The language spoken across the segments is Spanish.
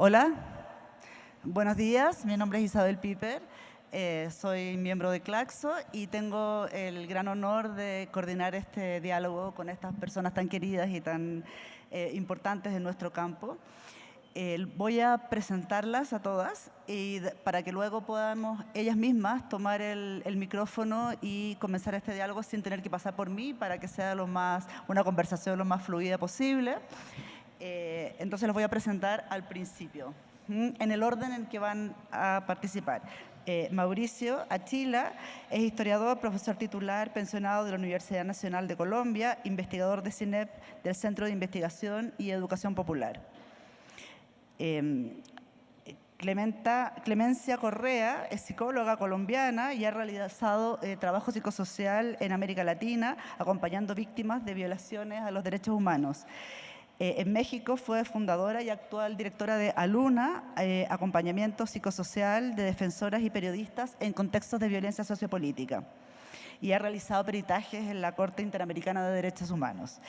Hola, buenos días, mi nombre es Isabel Piper, eh, soy miembro de Claxo y tengo el gran honor de coordinar este diálogo con estas personas tan queridas y tan eh, importantes en nuestro campo. voy a presentarlas a todas y para que luego podamos ellas mismas tomar el, micrófono y comenzar este diálogo sin tener que pasar por mí para que sea lo más, una conversación lo más fluida posible. Eh, entonces los voy a presentar al principio, en el orden en que van a participar. Eh, Mauricio Achila es historiador, profesor titular, pensionado de la Universidad Nacional de Colombia, investigador de CINEP del Centro de Investigación y Educación Popular. Em, Clementa, Clemencia Correa es psicóloga colombiana y ha realizado eh, trabajo psicosocial en América Latina, acompañando víctimas de violaciones a los derechos humanos. Eh, en México fue fundadora y actual directora de ALUNA, eh, acompañamiento psicosocial de defensoras y periodistas en contextos de violencia sociopolítica. Y ha realizado peritajes en la Corte Interamericana de Derechos Humanos.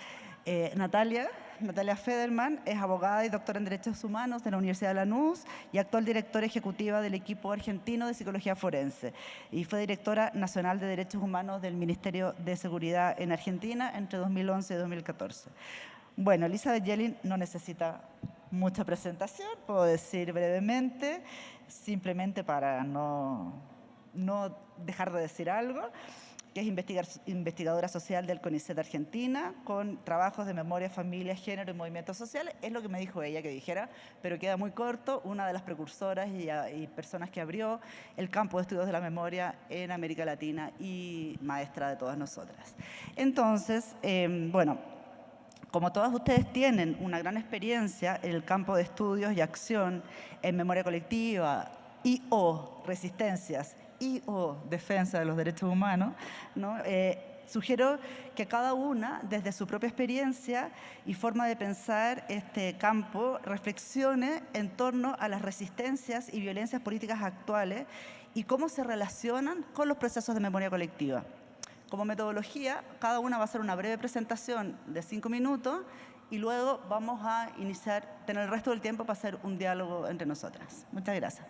Eh, Natalia, Natalia Federman es abogada y doctora en Derechos Humanos de la Universidad de Lanús y actual directora ejecutiva del equipo argentino de Psicología Forense. Y fue directora nacional de Derechos Humanos del Ministerio de Seguridad en Argentina entre 2011 y 2014. Bueno, Elizabeth Yellin no necesita mucha presentación, puedo decir brevemente, simplemente para no, no dejar de decir algo, que es investigadora social del CONICET Argentina, con trabajos de memoria, familia, género y movimientos sociales. Es lo que me dijo ella que dijera, pero queda muy corto, una de las precursoras y, personas que abrió el campo de estudios de la memoria en América Latina y maestra de todas nosotras. Entonces, em, bueno, como todas ustedes tienen una gran experiencia en el campo de estudios y acción en memoria colectiva y o resistencias y o defensa de los derechos humanos, eh, sugiero que cada una, desde su propia experiencia y forma de pensar este campo, reflexione en torno a las resistencias y violencias políticas actuales y cómo se relacionan con los procesos de memoria colectiva. Como metodología, cada una va a hacer una breve presentación de cinco minutos y luego vamos a iniciar, tener el resto del tiempo para hacer un diálogo entre nosotras. Muchas gracias.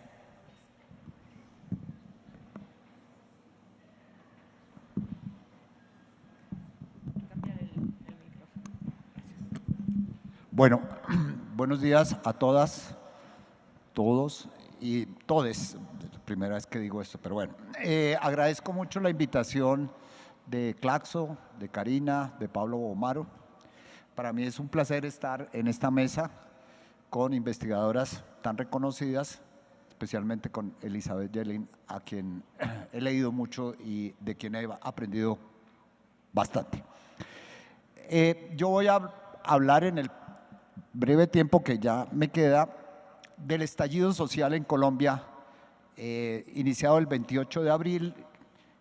Bueno, buenos días a todas, todos y todes. Primera vez que digo esto, pero bueno. Eh, agradezco mucho la invitación de Claxo, de Karina, de Pablo Bomaro. Para mí es un placer estar en esta mesa con investigadoras tan reconocidas, especialmente con Elizabeth Yelin, a quien he leído mucho y de quien he aprendido bastante. Eh, yo voy a hablar en el breve tiempo que ya me queda del estallido social en Colombia, eh, iniciado el 28 de abril,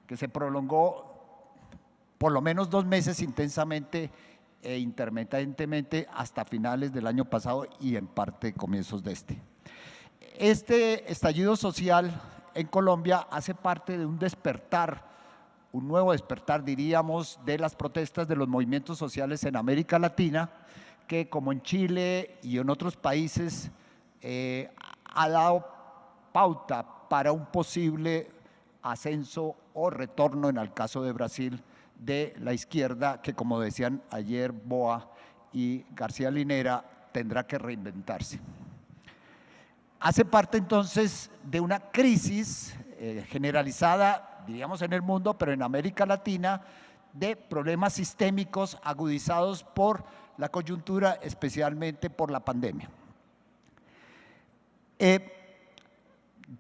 que se prolongó por lo menos dos meses intensamente e intermitentemente hasta finales del año pasado y en parte comienzos de este. Este estallido social en Colombia hace parte de un despertar, un nuevo despertar diríamos, de las protestas de los movimientos sociales en América Latina, que como en Chile y en otros países eh, ha dado pauta para un posible ascenso o retorno en el caso de Brasil de la izquierda que, como decían ayer Boa y García Linera, tendrá que reinventarse. Hace parte entonces de una crisis eh, generalizada, diríamos en el mundo, pero en América Latina, de problemas sistémicos agudizados por la coyuntura, especialmente por la pandemia. Eh,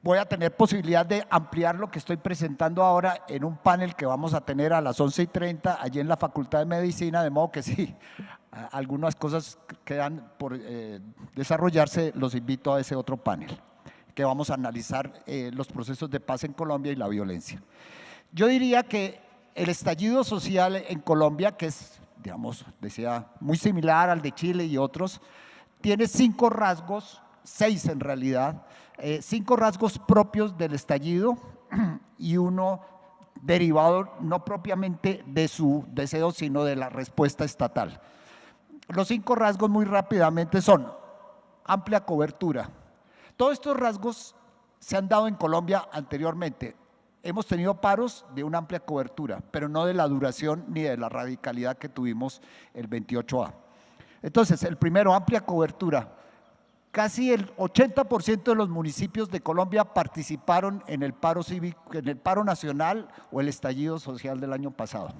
voy a tener posibilidad de ampliar lo que estoy presentando ahora en un panel que vamos a tener a las 11 y 30 allí en la Facultad de Medicina, de modo que si algunas cosas quedan por eh, desarrollarse, los invito a ese otro panel, que vamos a analizar eh, los procesos de paz en Colombia y la violencia. Yo diría que el estallido social en Colombia, que es, digamos, decía, muy similar al de Chile y otros, tiene cinco rasgos, seis en realidad, eh, cinco rasgos propios del estallido y uno derivado no propiamente de su deseo, sino de la respuesta estatal. Los cinco rasgos muy rápidamente son amplia cobertura, Todos estos rasgos se han dado en Colombia anteriormente. Hemos tenido paros de una amplia cobertura, pero no de la duración ni de la radicalidad que tuvimos el 28A. Entonces, el primero, amplia cobertura. Casi el 80% de los municipios de Colombia participaron en el paro cívico, en el paro nacional o el estallido social del año pasado.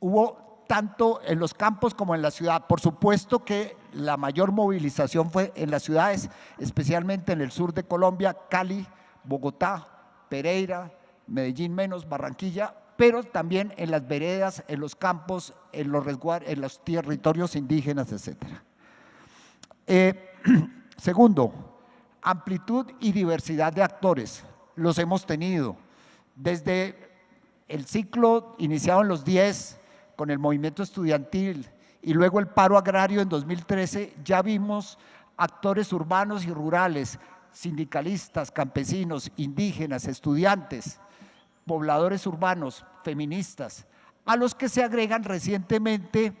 Hubo tanto en los campos como en la ciudad. Por supuesto que la mayor movilización fue en las ciudades, especialmente en el sur de Colombia, Cali, Bogotá, Pereira, Medellín menos, Barranquilla, pero también en las veredas, en los campos, en los, en los territorios indígenas, etc. Eh, segundo, amplitud y diversidad de actores. Los hemos tenido desde el ciclo iniciado en los 10 con el movimiento estudiantil y luego el paro agrario en 2013, ya vimos actores urbanos y rurales, sindicalistas, campesinos, indígenas, estudiantes, pobladores urbanos, feministas, a los que se agregan recientemente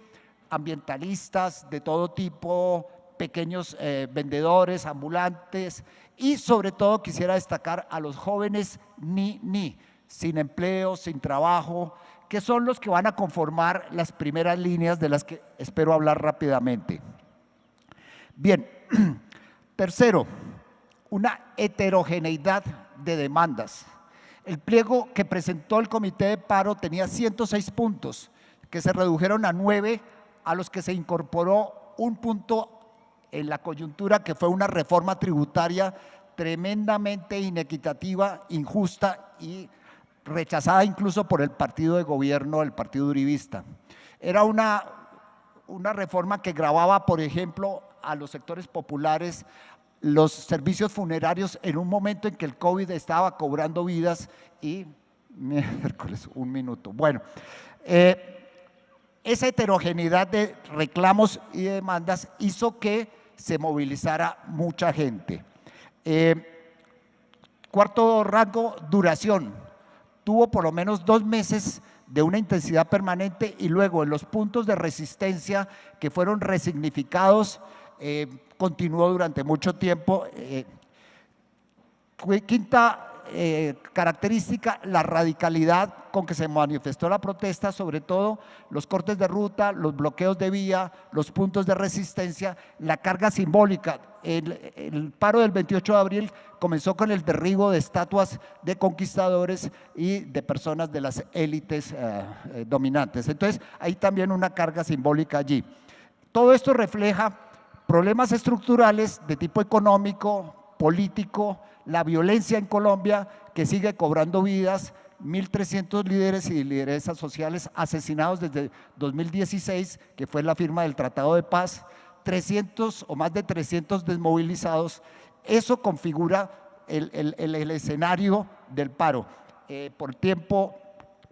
ambientalistas de todo tipo, pequeños eh, vendedores, ambulantes y sobre todo quisiera destacar a los jóvenes ni ni, sin empleo, sin trabajo, que son los que van a conformar las primeras líneas de las que espero hablar rápidamente. Bien, tercero, una heterogeneidad de demandas. El pliego que presentó el comité de paro tenía 106 puntos, que se redujeron a 9, a los que se incorporó un punto en la coyuntura que fue una reforma tributaria tremendamente inequitativa, injusta y rechazada incluso por el partido de gobierno, el partido uribista. Era una, una reforma que grababa, por ejemplo, a los sectores populares los servicios funerarios en un momento en que el COVID estaba cobrando vidas y miércoles, un minuto. Bueno, eh, esa heterogeneidad de reclamos y demandas hizo que se movilizara mucha gente. Eh, cuarto rango, duración. Tuvo por lo menos dos meses de una intensidad permanente y luego en los puntos de resistencia que fueron resignificados eh, continuó durante mucho tiempo. Eh, quinta eh, característica, la radicalidad con que se manifestó la protesta, sobre todo los cortes de ruta, los bloqueos de vía, los puntos de resistencia, la carga simbólica. El, paro del 28 de abril comenzó con el derribo de estatuas de conquistadores y de personas de las élites eh, dominantes. Entonces, hay también una carga simbólica allí. Todo esto refleja problemas estructurales de tipo económico, político, la violencia en Colombia que sigue cobrando vidas, 1.300 líderes y lideresas sociales asesinados desde 2016, que fue la firma del Tratado de Paz, 300 o más de 300 desmovilizados. Eso configura el, escenario del paro. Eh, por tiempo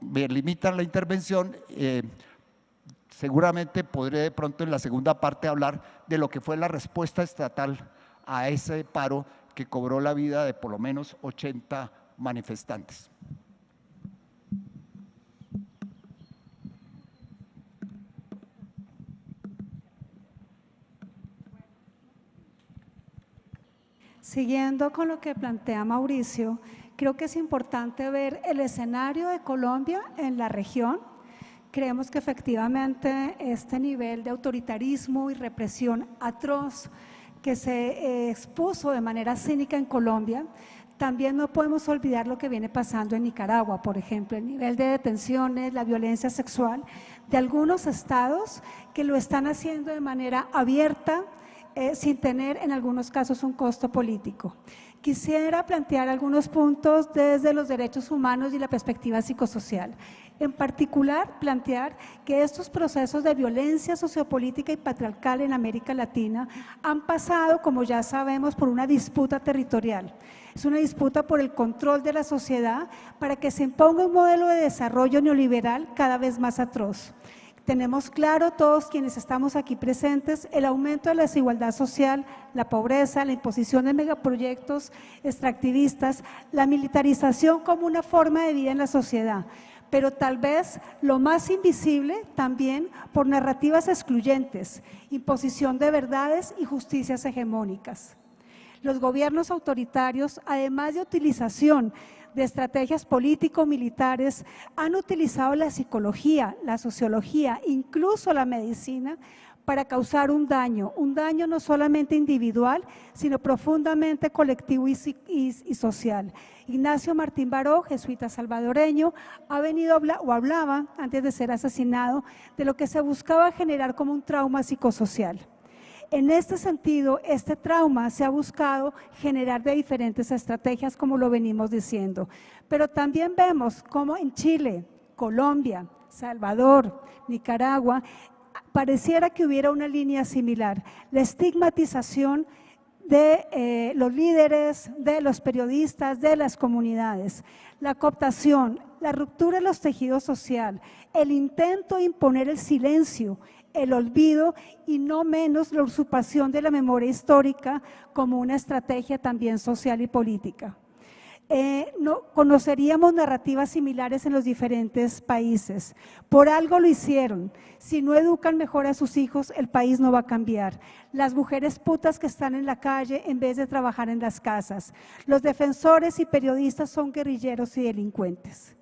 me limitan la intervención. Eh, seguramente podré de pronto en la segunda parte hablar de lo que fue la respuesta estatal a ese paro que cobró la vida de por lo menos 80 manifestantes. Siguiendo con lo que plantea Mauricio, creo que es importante ver el escenario de Colombia en la región Creemos que efectivamente este nivel de autoritarismo y represión atroz que se eh, expuso de manera cínica en Colombia, también no podemos olvidar lo que viene pasando en Nicaragua, por ejemplo, el nivel de detenciones, la violencia sexual de algunos estados que lo están haciendo de manera abierta, eh, sin tener en algunos casos un costo político. Quisiera plantear algunos puntos desde los derechos humanos y la perspectiva psicosocial. En particular, plantear que estos procesos de violencia sociopolítica y patriarcal en América Latina han pasado, como ya sabemos, por una disputa territorial. Es una disputa por el control de la sociedad para que se imponga un modelo de desarrollo neoliberal cada vez más atroz. Tenemos claro todos quienes estamos aquí presentes el aumento de la desigualdad social, la pobreza, la imposición de megaproyectos extractivistas, la militarización como una forma de vida en la sociedad pero tal vez lo más invisible también por narrativas excluyentes, imposición de verdades y justicias hegemónicas. Los gobiernos autoritarios, además de utilización de estrategias político-militares, han utilizado la psicología, la sociología, incluso la medicina, para causar un daño, un daño no solamente individual, sino profundamente colectivo y, social. Ignacio Martín Baró, jesuita salvadoreño, ha venido o hablaba, antes de ser asesinado, de lo que se buscaba generar como un trauma psicosocial. En este sentido, este trauma se ha buscado generar de diferentes estrategias, como lo venimos diciendo. Pero también vemos cómo en Chile, Colombia, Salvador, Nicaragua, pareciera que hubiera una línea similar, la estigmatización de eh, los líderes, de los periodistas, de las comunidades, la cooptación, la ruptura de los tejidos sociales, el intento de imponer el silencio, el olvido y no menos la usurpación de la memoria histórica como una estrategia también social y política. Eh, no, conoceríamos narrativas similares en los diferentes países. Por algo lo hicieron. Si no educan mejor a sus hijos, el país no va a cambiar. Las mujeres putas que están en la calle en vez de trabajar en las casas. Los defensores y periodistas son guerrilleros y delincuentes.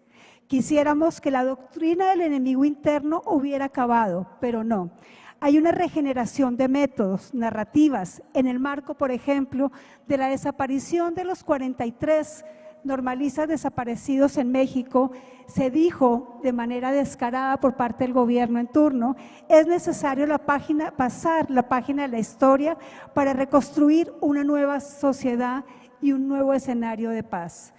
Quisiéramos que la doctrina del enemigo interno hubiera acabado, pero no. Hay una regeneración de métodos, narrativas, en el marco, por ejemplo, de la desaparición de los 43 normalistas desaparecidos en México, se dijo de manera descarada por parte del gobierno en turno, es necesario la página, pasar la página de la historia para reconstruir una nueva sociedad y un nuevo escenario de paz.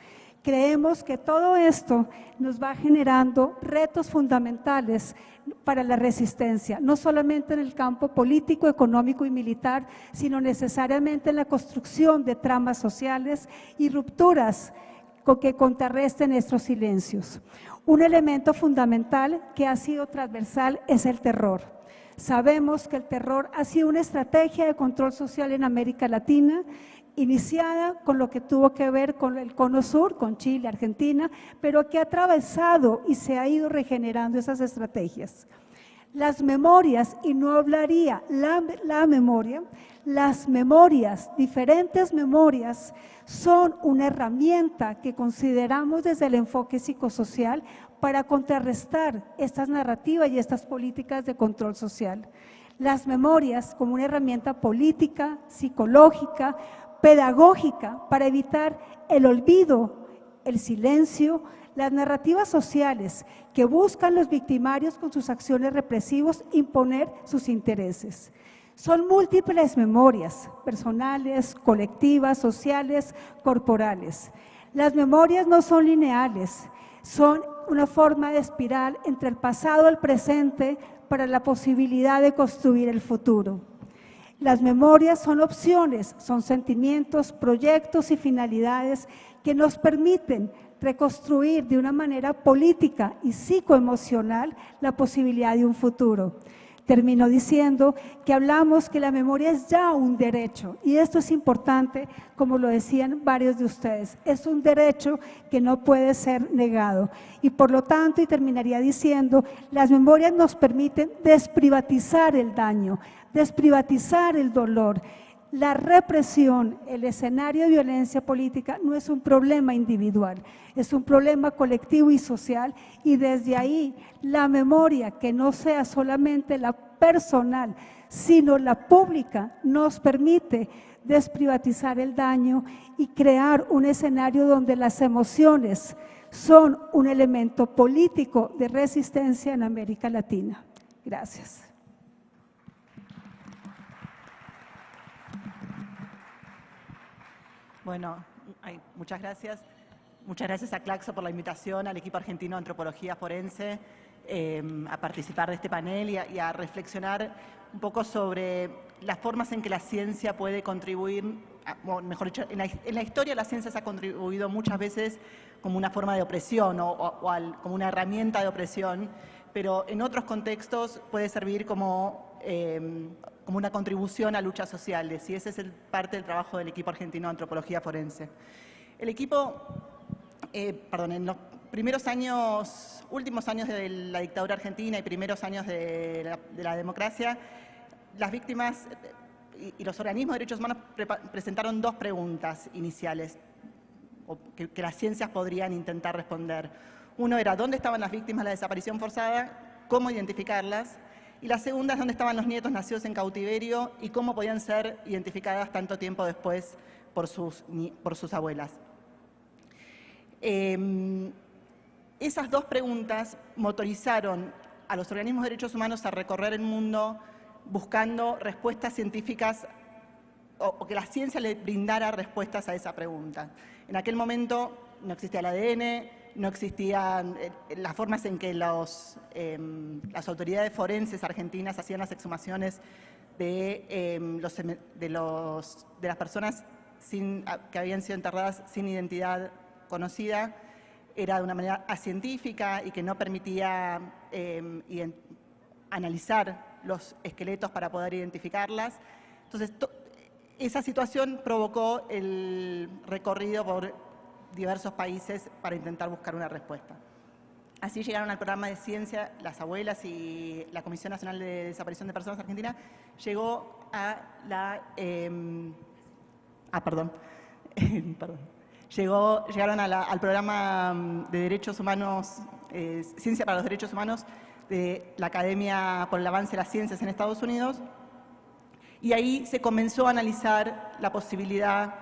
Creemos que todo esto nos va generando retos fundamentales para la resistencia, no solamente en el campo político, económico y militar, sino necesariamente en la construcción de tramas sociales y rupturas que contrarresten nuestros silencios. Un elemento fundamental que ha sido transversal es el terror. Sabemos que el terror ha sido una estrategia de control social en América Latina iniciada con lo que tuvo que ver con el cono sur, con Chile, Argentina, pero que ha atravesado y se ha ido regenerando esas estrategias. Las memorias, y no hablaría la, la memoria, las memorias, diferentes memorias, son una herramienta que consideramos desde el enfoque psicosocial para contrarrestar estas narrativas y estas políticas de control social. Las memorias como una herramienta política, psicológica, pedagógica para evitar el olvido, el silencio, las narrativas sociales que buscan los victimarios con sus acciones represivas imponer sus intereses. Son múltiples memorias, personales, colectivas, sociales, corporales. Las memorias no son lineales, son una forma de espiral entre el pasado y el presente para la posibilidad de construir el futuro. Las memorias son opciones, son sentimientos, proyectos y finalidades que nos permiten reconstruir de una manera política y psicoemocional la posibilidad de un futuro. Termino diciendo que hablamos que la memoria es ya un derecho. Y esto es importante, como lo decían varios de ustedes, es un derecho que no puede ser negado. Y por lo tanto, y terminaría diciendo, las memorias nos permiten desprivatizar el daño, desprivatizar el dolor. La represión, el escenario de violencia política no es un problema individual, es un problema colectivo y social y desde ahí la memoria, que no sea solamente la personal, sino la pública, nos permite desprivatizar el daño y crear un escenario donde las emociones son un elemento político de resistencia en América Latina. Gracias. Bueno, muchas gracias. Muchas gracias a Claxo por la invitación, al equipo argentino de Antropología Forense, em, a participar de este panel y a, reflexionar un poco sobre las formas en que la ciencia puede contribuir, mejor dicho, en la, historia la ciencia se ha contribuido muchas veces como una forma de opresión o, como una herramienta de opresión, pero en otros contextos puede servir como em, como una contribución a luchas sociales y ese es el, parte del trabajo del equipo argentino de antropología forense. El equipo, eh, perdón, en los primeros años, últimos años de la dictadura argentina y primeros años de la, democracia, las víctimas y, los organismos de derechos humanos presentaron dos preguntas iniciales que, que las ciencias podrían intentar responder. Uno era, ¿dónde estaban las víctimas de la desaparición forzada? ¿Cómo identificarlas? Y la segunda es dónde estaban los nietos nacidos en cautiverio y cómo podían ser identificadas tanto tiempo después por sus, por sus abuelas. Em, esas dos preguntas motorizaron a los organismos de derechos humanos a recorrer el mundo buscando respuestas científicas o, que la ciencia le brindara respuestas a esa pregunta. En aquel momento no existía el ADN, no existían eh, las formas en que em, las autoridades forenses argentinas hacían las exhumaciones de, em, las personas que habían sido enterradas sin identidad conocida. Era de una manera acientífica y que no permitía em, analizar los esqueletos para poder identificarlas. Entonces, esa situación provocó el recorrido por diversos países para intentar buscar una respuesta. Así llegaron al programa de ciencia las abuelas y la Comisión Nacional de Desaparición de Personas Argentina llegó a la... Em, ah, perdón. perdón. Llegó, llegaron al programa mm, de Derechos Humanos, eh, Ciencia para los Derechos Humanos de la Academia por el Avance de las Ciencias en Estados Unidos y ahí se comenzó a analizar la posibilidad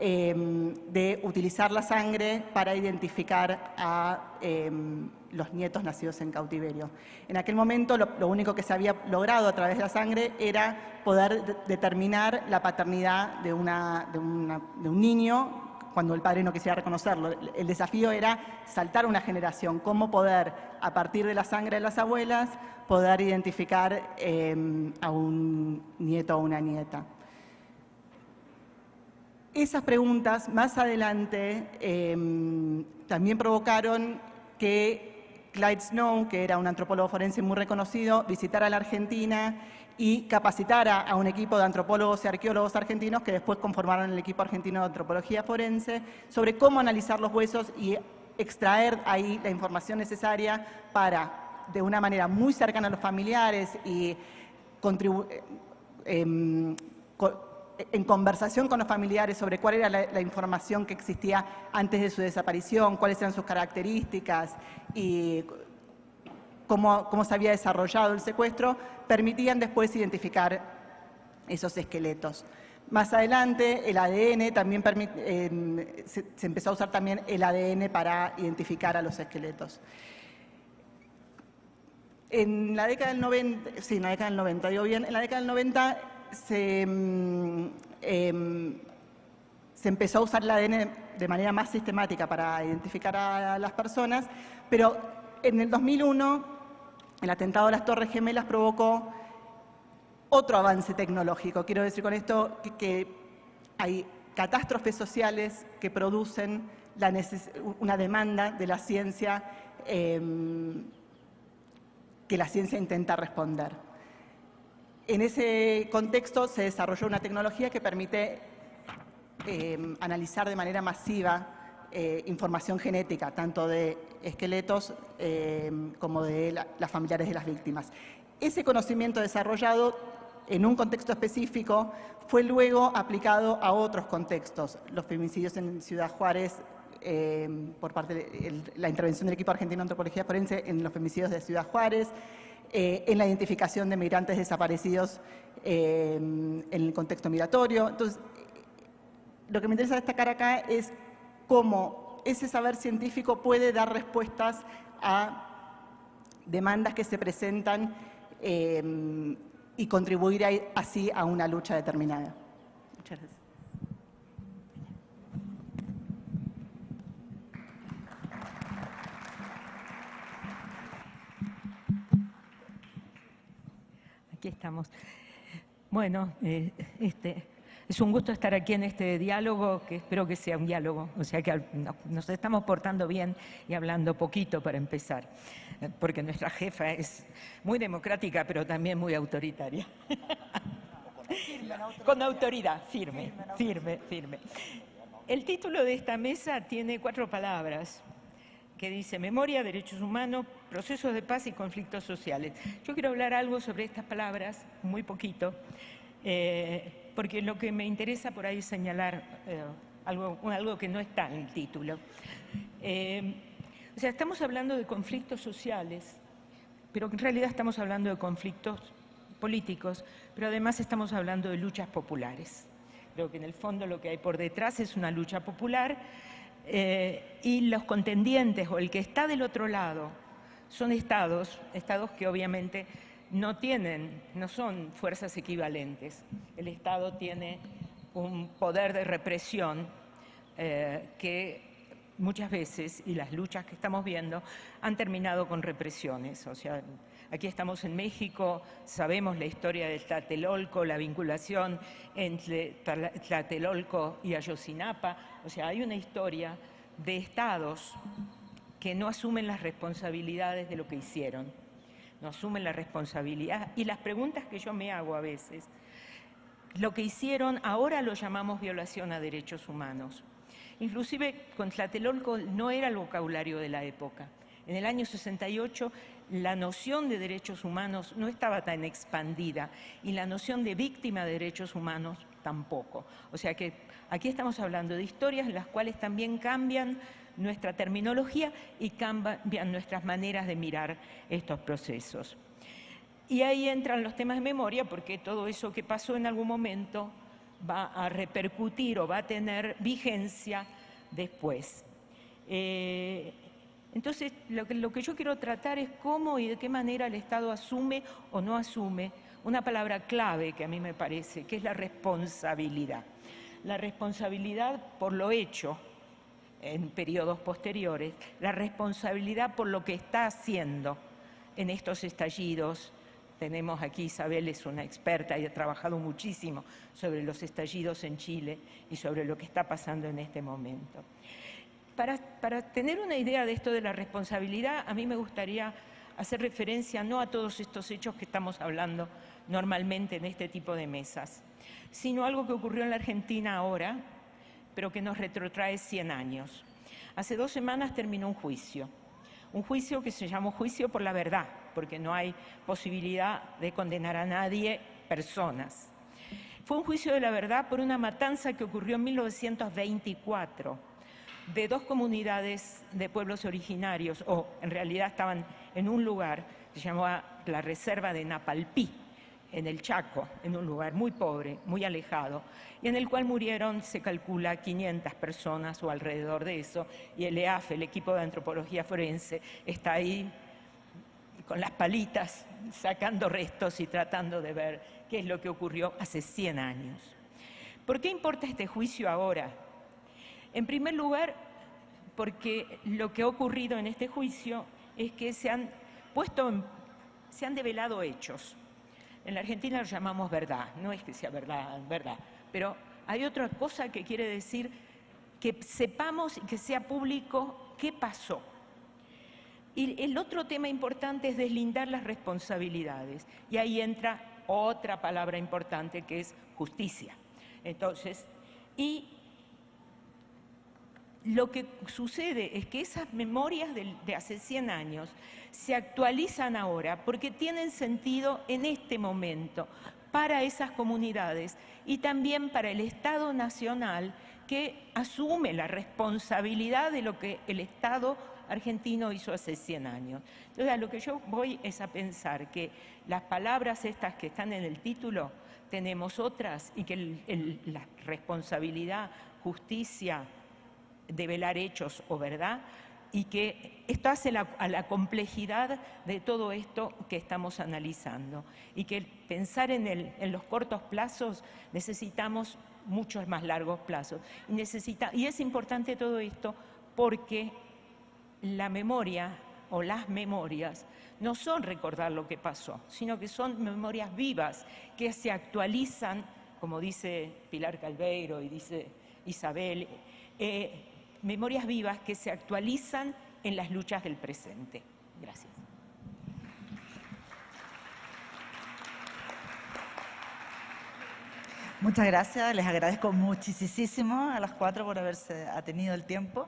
Em, de utilizar la sangre para identificar a em, los nietos nacidos en cautiverio. En aquel momento lo, único que se había logrado a través de la sangre era poder determinar la paternidad de, un niño cuando el padre no quisiera reconocerlo. El desafío era saltar una generación, cómo poder, a partir de la sangre de las abuelas, poder identificar em, a un nieto o una nieta. Esas preguntas más adelante em, también provocaron que Clyde Snow, que era un antropólogo forense muy reconocido, visitara la Argentina y capacitara a un equipo de antropólogos y arqueólogos argentinos que después conformaron el equipo argentino de antropología forense sobre cómo analizar los huesos y extraer ahí la información necesaria para, de una manera muy cercana a los familiares y contribuir em, en conversación con los familiares sobre cuál era la, información que existía antes de su desaparición, cuáles eran sus características y cómo, cómo se había desarrollado el secuestro, permitían después identificar esos esqueletos. Más adelante, el ADN también se, empezó a usar también el ADN para identificar a los esqueletos. En la década del 90, sí, en la década del 90, digo bien, en la década del 90 Mm, em, se, empezó a usar el ADN de manera más sistemática para identificar a las personas, pero en el 2001 el atentado a las Torres Gemelas provocó otro avance tecnológico. Quiero decir con esto que, hay catástrofes sociales que producen una demanda de la ciencia em, que la ciencia intenta responder. En ese contexto se desarrolló una tecnología que permite eh, analizar de manera masiva eh, información genética, tanto de esqueletos eh, como de las familiares de las víctimas. Ese conocimiento desarrollado en un contexto específico fue luego aplicado a otros contextos. Los femicidios en Ciudad Juárez, por parte de la intervención del equipo argentino de antropología forense en los femicidios de Ciudad Juárez, eh, en la identificación de migrantes desaparecidos eh, en el contexto migratorio. Entonces, lo que me interesa destacar acá es cómo ese saber científico puede dar respuestas a demandas que se presentan eh, y contribuir así a una lucha determinada. Muchas gracias. Aquí estamos. Bueno, eh, este, es un gusto estar aquí en este diálogo, que espero que sea un diálogo, o sea que nos estamos portando bien y hablando poquito para empezar, porque nuestra jefa es muy democrática, pero también muy autoritaria. Con autoridad, firme, firme, firme. El título de esta mesa tiene cuatro palabras, que dice Memoria, Derechos Humanos, Procesos de Paz y Conflictos Sociales. Yo quiero hablar algo sobre estas palabras, muy poquito, eh, porque lo que me interesa por ahí es señalar eh, algo, que no está en el título. Eh, o sea, estamos hablando de conflictos sociales, pero en realidad estamos hablando de conflictos políticos, pero además estamos hablando de luchas populares. Creo que en el fondo lo que hay por detrás es una lucha popular y los contendientes o el que está del otro lado son estados, estados que obviamente no tienen, no son fuerzas equivalentes. El Estado tiene un poder de represión eh, que muchas veces, y las luchas que estamos viendo, han terminado con represiones. O sea, aquí estamos en México, sabemos la historia del Tlatelolco, la vinculación entre Tlatelolco y Ayotzinapa. O sea, hay una historia de estados que no asumen las responsabilidades de lo que hicieron, no asumen la responsabilidad. Y las preguntas que yo me hago a veces, lo que hicieron ahora lo llamamos violación a derechos humanos. Inclusive con Tlatelolco no era el vocabulario de la época. En el año 68 la noción de derechos humanos no estaba tan expandida y la noción de víctima de derechos humanos tampoco. O sea que aquí estamos hablando de historias en las cuales también cambian nuestra terminología y cambian nuestras maneras de mirar estos procesos. Y ahí entran los temas de memoria porque todo eso que pasó en algún momento va a repercutir o va a tener vigencia después. Eh, entonces, lo que, lo que yo quiero tratar es cómo y de qué manera el Estado asume o no asume una palabra clave que a mí me parece, que es la responsabilidad. La responsabilidad por lo hecho en periodos posteriores, la responsabilidad por lo que está haciendo en estos estallidos, tenemos aquí, Isabel es una experta y ha trabajado muchísimo sobre los estallidos en Chile y sobre lo que está pasando en este momento. Para, para tener una idea de esto de la responsabilidad, a mí me gustaría hacer referencia no a todos estos hechos que estamos hablando normalmente en este tipo de mesas, sino algo que ocurrió en la Argentina ahora, pero que nos retrotrae 100 años. Hace dos semanas terminó un juicio, un juicio que se llamó juicio por la verdad, porque no hay posibilidad de condenar a nadie, personas. Fue un juicio de la verdad por una matanza que ocurrió en 1924 de dos comunidades de pueblos originarios, o en realidad estaban en un lugar se llamaba la Reserva de Napalpí, en el Chaco, en un lugar muy pobre, muy alejado, y en el cual murieron, se calcula, 500 personas o alrededor de eso, y el EAF, el equipo de antropología forense, está ahí con las palitas, sacando restos y tratando de ver qué es lo que ocurrió hace 100 años. ¿Por qué importa este juicio ahora? En primer lugar, porque lo que ha ocurrido en este juicio es que se han puesto, se han develado hechos. En la Argentina lo llamamos verdad, no es que sea verdad, verdad, pero hay otra cosa que quiere decir que sepamos y que sea público qué pasó. Y el otro tema importante es deslindar las responsabilidades. Y ahí entra otra palabra importante que es justicia. Entonces, y lo que sucede es que esas memorias de, hace 100 años se actualizan ahora porque tienen sentido en este momento para esas comunidades y también para el Estado Nacional que asume la responsabilidad de lo que el Estado argentino hizo hace 100 años. Entonces, lo que yo voy es a pensar que las palabras estas que están en el título, tenemos otras y que la responsabilidad, justicia, develar hechos o verdad, y que esto hace a la complejidad de todo esto que estamos analizando y que pensar en, los cortos plazos necesitamos muchos más largos plazos. Y es importante todo esto porque la memoria o las memorias no son recordar lo que pasó, sino que son memorias vivas que se actualizan, como dice Pilar Calveiro y dice Isabel, eh, memorias vivas que se actualizan en las luchas del presente. Gracias. Muchas gracias, les agradezco muchísimo a las cuatro por haberse tenido el tiempo.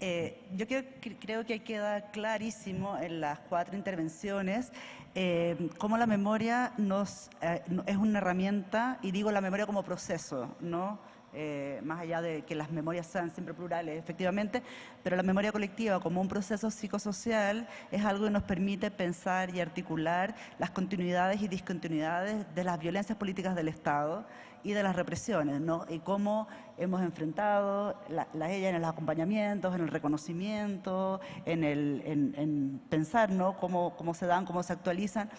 Eh, yo creo, creo, que queda clarísimo en las cuatro intervenciones eh, cómo la memoria nos, eh, es una herramienta, y digo la memoria como proceso, ¿no? Eh, más allá de que las memorias sean siempre plurales, efectivamente, pero la memoria colectiva como un proceso psicosocial es algo que nos permite pensar y articular las continuidades y discontinuidades de las violencias políticas del Estado y de las represiones, ¿no? Y cómo hemos enfrentado las la ella en los acompañamientos, en el reconocimiento, en, el, en, pensar, ¿no? Cómo, cómo, se dan, cómo se actualizan.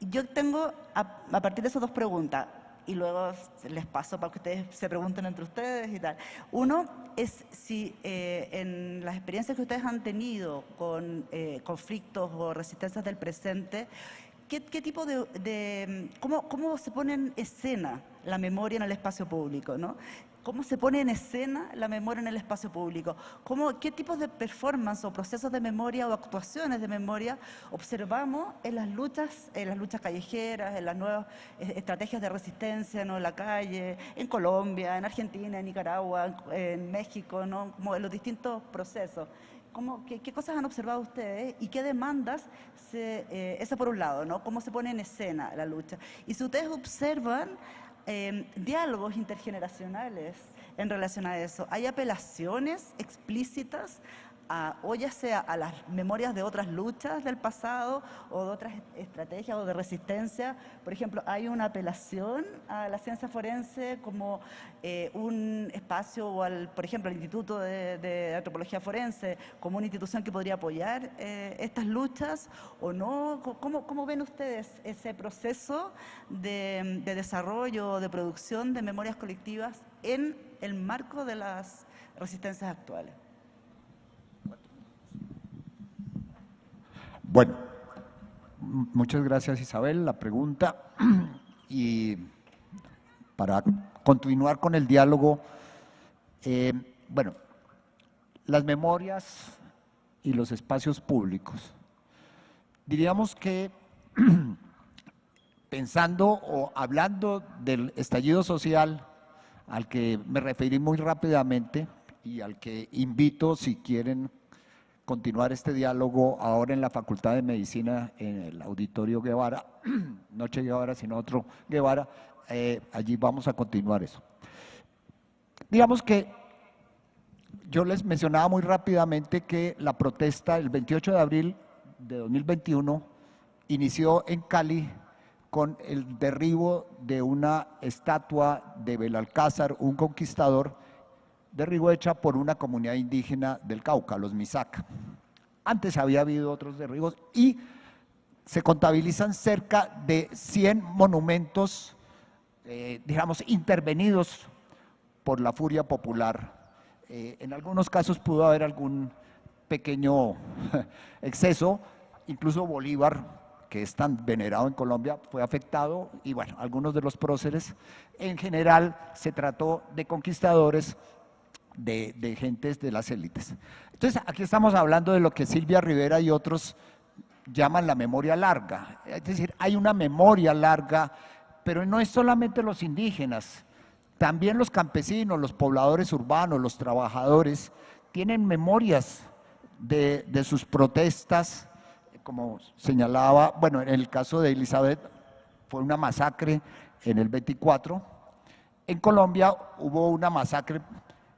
Yo tengo, a partir de esas dos preguntas, y luego les paso para que ustedes se pregunten entre ustedes y tal. Uno es si eh, en las experiencias que ustedes han tenido con eh, conflictos o resistencias del presente, ¿qué, tipo de, cómo, cómo, se pone en escena la memoria en el espacio público? ¿no? Cómo se pone en escena la memoria en el espacio público, qué tipos de performance o procesos de memoria o actuaciones de memoria observamos en las luchas, en las luchas callejeras, en las nuevas eh, estrategias de resistencia en la calle, en Colombia, en Argentina, en Nicaragua, en México, en los distintos procesos. ¿Cómo, qué, cosas han observado ustedes y qué demandas, se, eh, esa por un lado, ¿no? cómo se pone en escena la lucha. Y si ustedes observan Em, diálogos intergeneracionales en relación a eso. Hay apelaciones explícitas o ya sea a las memorias de otras luchas del pasado o de otras estrategias o de resistencia. Por ejemplo, hay una apelación a la ciencia forense como eh, un espacio o al, por ejemplo, al Instituto de, Antropología Forense como una institución que podría apoyar eh, estas luchas o no. ¿Cómo, ¿Cómo, ven ustedes ese proceso de, de desarrollo, de producción de memorias colectivas en el marco de las resistencias actuales? Bueno, muchas gracias Isabel, la pregunta. Y para continuar con el diálogo, eh, bueno, las memorias y los espacios públicos. Diríamos que pensando o hablando del estallido social al que me referí muy rápidamente y al que invito si quieren continuar este diálogo ahora en la Facultad de Medicina, en el Auditorio Guevara, Noche Guevara, sino otro Guevara, eh, allí vamos a continuar eso. Digamos que yo les mencionaba muy rápidamente que la protesta el 28 de abril de 2021 inició en Cali con el derribo de una estatua de Belalcázar, un conquistador, derribo hecha por una comunidad indígena del Cauca, los Misaca. Antes había habido otros derribos y se contabilizan cerca de 100 monumentos, eh, digamos, intervenidos por la furia popular. Eh, en algunos casos pudo haber algún pequeño exceso, incluso Bolívar, que es tan venerado en Colombia, fue afectado y bueno, algunos de los próceres. En general se trató de conquistadores de, gentes de las élites. Entonces, aquí estamos hablando de lo que Silvia Rivera y otros llaman la memoria larga. Es decir, hay una memoria larga, pero no es solamente los indígenas, también los campesinos, los pobladores urbanos, los trabajadores, tienen memorias de, de sus protestas, como señalaba, bueno, en el caso de Elizabeth fue una masacre en el 24. En Colombia hubo una masacre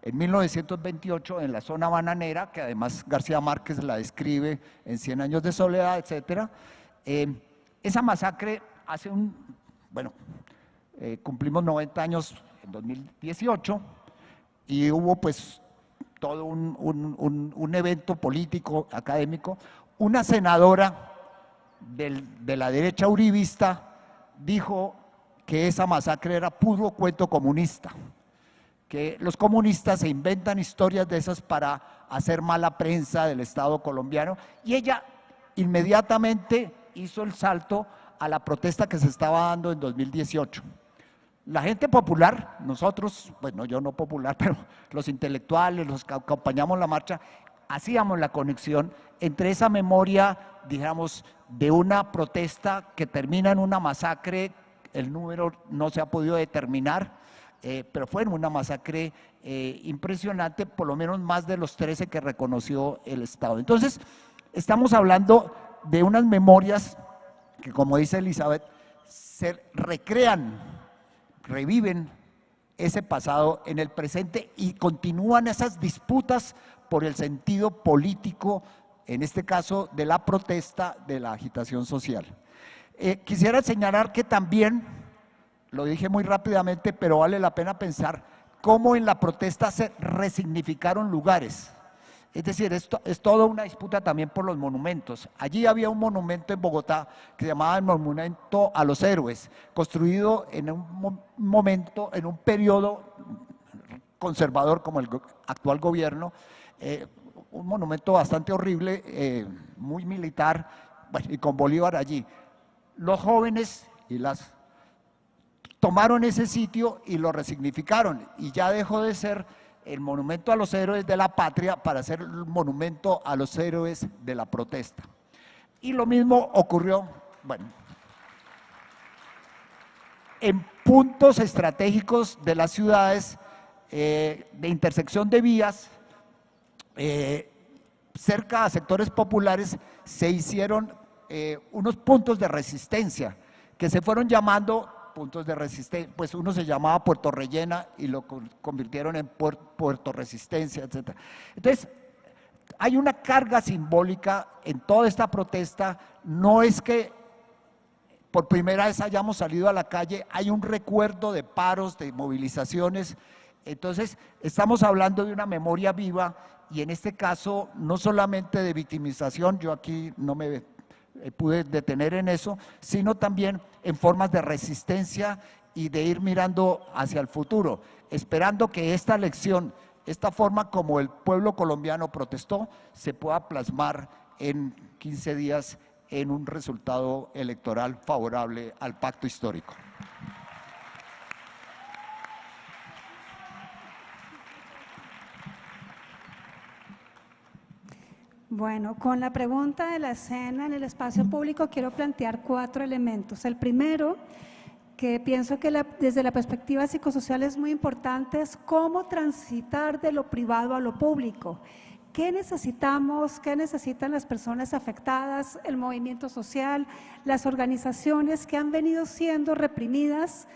en 1928, en la zona bananera, que además García Márquez la describe en Cien años de soledad, etc., eh, esa masacre hace un, bueno, eh, cumplimos 90 años en 2018 y hubo pues todo un, evento político, académico. Una senadora de la derecha uribista dijo que esa masacre era puro cuento comunista que los comunistas se inventan historias de esas para hacer mala prensa del Estado colombiano y ella inmediatamente hizo el salto a la protesta que se estaba dando en 2018. La gente popular, nosotros, bueno, yo no popular, pero los intelectuales, los que acompañamos la marcha, hacíamos la conexión entre esa memoria, digamos, de una protesta que termina en una masacre, el número no se ha podido determinar, eh, pero fue una masacre eh, impresionante, por lo menos más de los 13 que reconoció el Estado. Entonces, estamos hablando de unas memorias que, como dice Elizabeth, se recrean, reviven ese pasado en el presente y continúan esas disputas por el sentido político, en este caso de la protesta, de la agitación social. Eh, quisiera señalar que también, lo dije muy rápidamente, pero vale la pena pensar cómo en la protesta se resignificaron lugares. Es decir, esto es toda una disputa también por los monumentos. Allí había un monumento en Bogotá que se llamaba el Monumento a los Héroes, construido en un momento, en un periodo conservador como el actual gobierno, eh, un monumento bastante horrible, eh, muy militar, y con Bolívar allí. Los jóvenes y las tomaron ese sitio y lo resignificaron y ya dejó de ser el monumento a los héroes de la patria para ser el monumento a los héroes de la protesta. Y lo mismo ocurrió, bueno, en puntos estratégicos de las ciudades eh, de intersección de vías, eh, cerca a sectores populares, se hicieron eh, unos puntos de resistencia que se fueron llamando puntos de resistencia, pues uno se llamaba Puerto Rellena y lo convirtieron en Puerto Resistencia, etc. Entonces, hay una carga simbólica en toda esta protesta, no es que por primera vez hayamos salido a la calle, hay un recuerdo de paros, de movilizaciones, entonces estamos hablando de una memoria viva y en este caso no solamente de victimización, yo aquí no me pude detener en eso, sino también en formas de resistencia y de ir mirando hacia el futuro, esperando que esta lección, esta forma como el pueblo colombiano protestó, se pueda plasmar en 15 días en un resultado electoral favorable al pacto histórico. Bueno, con la pregunta de la escena en el espacio público quiero plantear cuatro elementos. El primero, que pienso que desde la perspectiva psicosocial es muy importante, es cómo transitar de lo privado a lo público. ¿Qué necesitamos? ¿Qué necesitan las personas afectadas, el movimiento social, las organizaciones que han venido siendo reprimidas?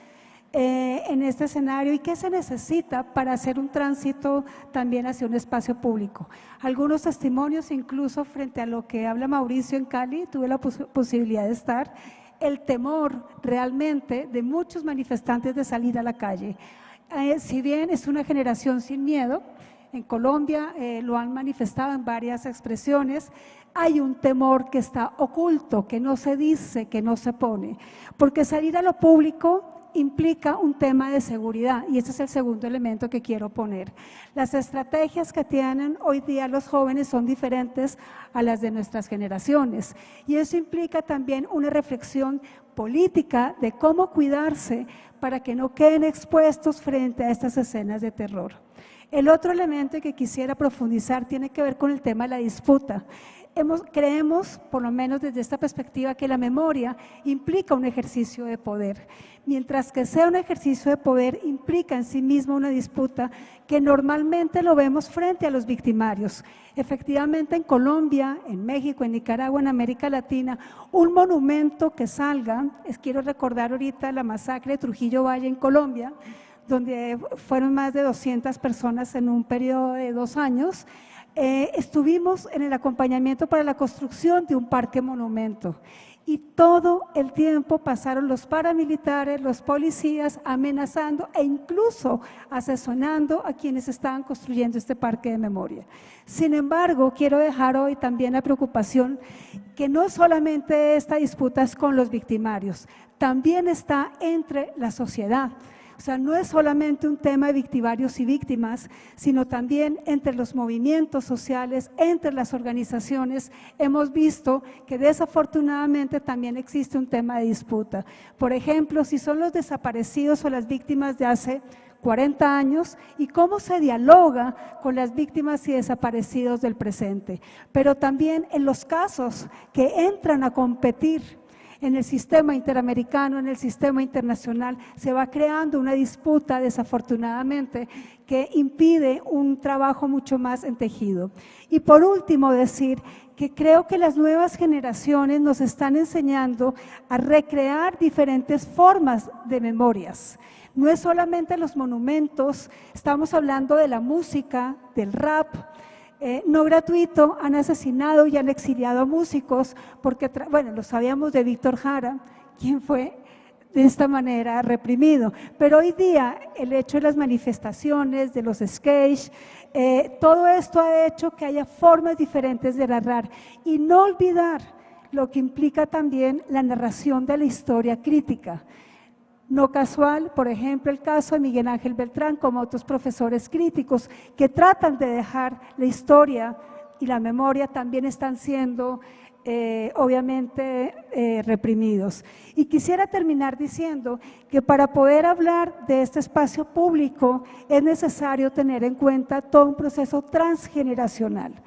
Eh, en este escenario y qué se necesita para hacer un tránsito también hacia un espacio público. Algunos testimonios, incluso frente a lo que habla Mauricio en Cali, tuve la posibilidad de estar, el temor realmente de muchos manifestantes de salir a la calle. Eh, si bien es una generación sin miedo, en Colombia eh, lo han manifestado en varias expresiones, hay un temor que está oculto, que no se dice, que no se pone, porque salir a lo público implica un tema de seguridad y ese es el segundo elemento que quiero poner. Las estrategias que tienen hoy día los jóvenes son diferentes a las de nuestras generaciones y eso implica también una reflexión política de cómo cuidarse para que no queden expuestos frente a estas escenas de terror. El otro elemento que quisiera profundizar tiene que ver con el tema de la disputa creemos, por lo menos desde esta perspectiva, que la memoria implica un ejercicio de poder, mientras que sea un ejercicio de poder implica en sí mismo una disputa que normalmente lo vemos frente a los victimarios. Efectivamente, en Colombia, en México, en Nicaragua, en América Latina, un monumento que salga, es, quiero recordar ahorita la masacre de Trujillo Valle en Colombia, donde fueron más de 200 personas en un periodo de dos años, eh, estuvimos en el acompañamiento para la construcción de un parque monumento y todo el tiempo pasaron los paramilitares, los policías amenazando e incluso asesorando a quienes estaban construyendo este parque de memoria. Sin embargo, quiero dejar hoy también la preocupación que no solamente esta disputa es con los victimarios, también está entre la sociedad. O sea, no es solamente un tema de victimarios y víctimas, sino también entre los movimientos sociales, entre las organizaciones. Hemos visto que desafortunadamente también existe un tema de disputa. Por ejemplo, si son los desaparecidos o las víctimas de hace 40 años y cómo se dialoga con las víctimas y desaparecidos del presente. Pero también en los casos que entran a competir en el sistema interamericano, en el sistema internacional, se va creando una disputa desafortunadamente que impide un trabajo mucho más entejido. Y por último decir que creo que las nuevas generaciones nos están enseñando a recrear diferentes formas de memorias. No es solamente los monumentos, estamos hablando de la música, del rap, eh, no gratuito, han asesinado y han exiliado a músicos, porque, bueno, lo sabíamos de Víctor Jara, quien fue de esta manera reprimido. Pero hoy día el hecho de las manifestaciones, de los sketches, eh, todo esto ha hecho que haya formas diferentes de narrar y no olvidar lo que implica también la narración de la historia crítica. No casual, por ejemplo, el caso de Miguel Ángel Beltrán, como otros profesores críticos que tratan de dejar la historia y la memoria también están siendo eh, obviamente eh, reprimidos. Y quisiera terminar diciendo que para poder hablar de este espacio público es necesario tener en cuenta todo un proceso transgeneracional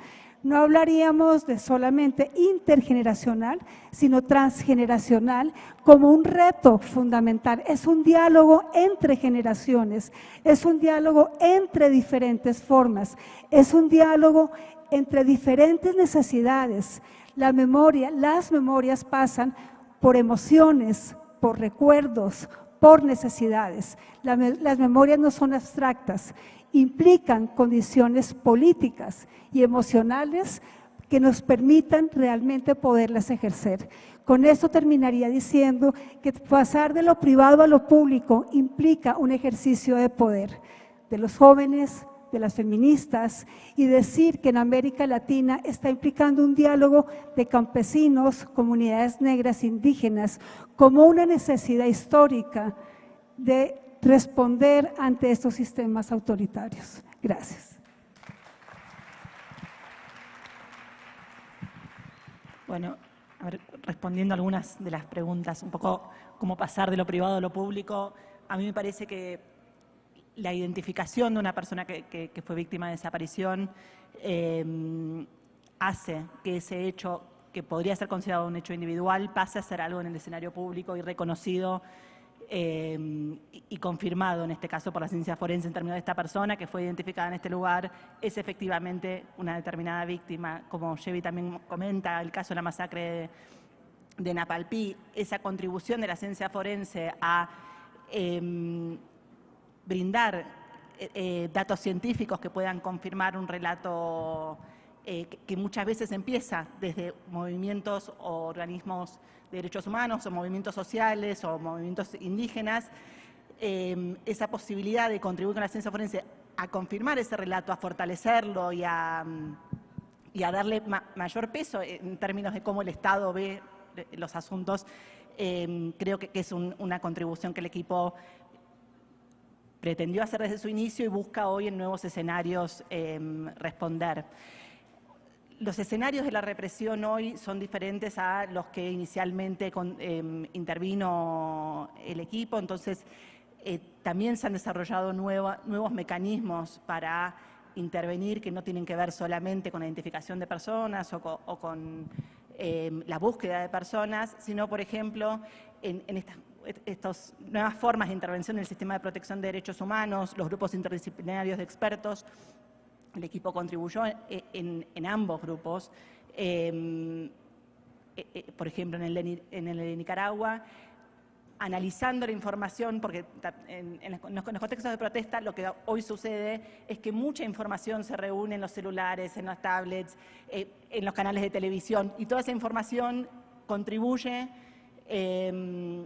no hablaríamos de solamente intergeneracional, sino transgeneracional como un reto fundamental. Es un diálogo entre generaciones, es un diálogo entre diferentes formas, es un diálogo entre diferentes necesidades. La memoria, las memorias pasan por emociones, por recuerdos, por necesidades. las memorias no son abstractas implican condiciones políticas y emocionales que nos permitan realmente poderlas ejercer. Con esto terminaría diciendo que pasar de lo privado a lo público implica un ejercicio de poder de los jóvenes, de las feministas y decir que en América Latina está implicando un diálogo de campesinos, comunidades negras indígenas, como una necesidad histórica de responder ante estos sistemas autoritarios. Gracias. Bueno, respondiendo a algunas de las preguntas, un poco cómo pasar de lo privado a lo público, a mí me parece que la identificación de una persona que, fue víctima de desaparición em, hace que ese hecho, que podría ser considerado un hecho individual, pase a ser algo en el escenario público y reconocido Em, y confirmado en este caso por la ciencia forense en términos de esta persona que fue identificada en este lugar, es efectivamente una determinada víctima. Como Chevy también comenta, el caso de la masacre de, Napalpí, esa contribución de la ciencia forense a em, brindar eh, eh, datos científicos que puedan confirmar un relato eh, que muchas veces empieza desde movimientos o organismos de derechos humanos o movimientos sociales o movimientos indígenas, em, esa posibilidad de contribuir con la ciencia forense a confirmar ese relato, a fortalecerlo y a, darle mayor peso en términos de cómo el Estado ve los asuntos, creo que, es una contribución que el equipo pretendió hacer desde su inicio y busca hoy en nuevos escenarios responder los escenarios de la represión hoy son diferentes a los que inicialmente em, intervino el equipo, entonces eh, también se han desarrollado nuevos mecanismos para intervenir que no tienen que ver solamente con la identificación de personas o con, em, la búsqueda de personas, sino, por ejemplo, en, estas nuevas formas de intervención en el sistema de protección de derechos humanos, los grupos interdisciplinarios de expertos, el equipo contribuyó en, ambos grupos, em, e, e, por ejemplo, en el, de, Nicaragua, analizando la información, porque en, los contextos de protesta lo que hoy sucede es que mucha información se reúne en los celulares, en las tablets, eh, en los canales de televisión, y toda esa información contribuye em,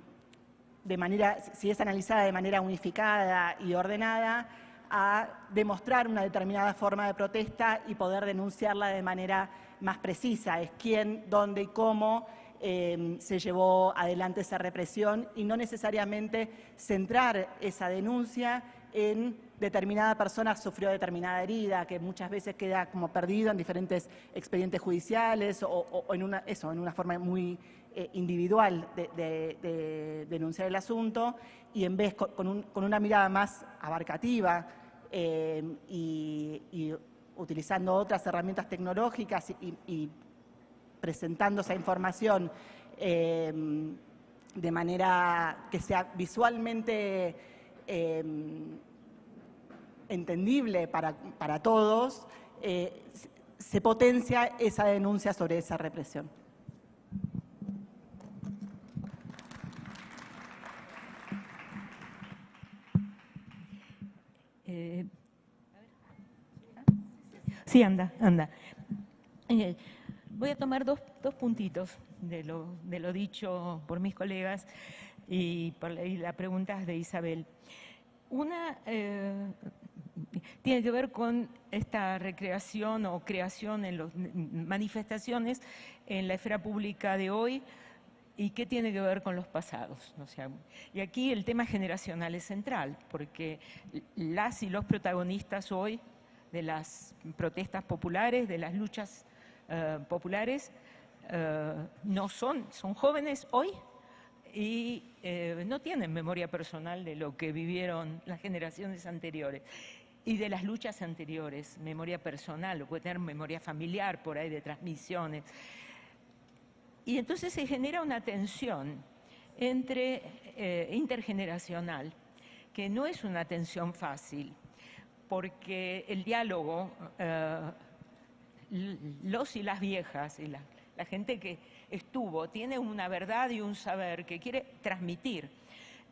de manera, si es analizada de manera unificada y ordenada, a demostrar una determinada forma de protesta y poder denunciarla de manera más precisa. Es quién, dónde y cómo em, se llevó adelante esa represión y no necesariamente centrar esa denuncia en determinada persona sufrió determinada herida, que muchas veces queda como perdido en diferentes expedientes judiciales o, en, una, eso, en una forma muy eh, individual de, denunciar el asunto y en vez con una mirada más abarcativa, eh, y, utilizando otras herramientas tecnológicas y, presentando esa información em, de manera que sea visualmente em, entendible para, para todos, eh, se potencia esa denuncia sobre esa represión. Sí, anda, anda. Eh, voy a tomar dos, puntitos de lo, de lo, dicho por mis colegas y por las preguntas de Isabel. Una eh, tiene que ver con esta recreación o creación en las manifestaciones en la esfera pública de hoy y qué tiene que ver con los pasados. y aquí el tema generacional es central, porque las y los protagonistas hoy de las protestas populares, de las luchas eh, populares, eh, no son, son jóvenes hoy y eh, no tienen memoria personal de lo que vivieron las generaciones anteriores y de las luchas anteriores, memoria personal, o puede tener memoria familiar por ahí de transmisiones. Y entonces se genera una tensión entre eh, intergeneracional, que no es una tensión fácil, porque el diálogo, eh, los y las viejas la gente que estuvo, tiene una verdad y un saber que quiere transmitir.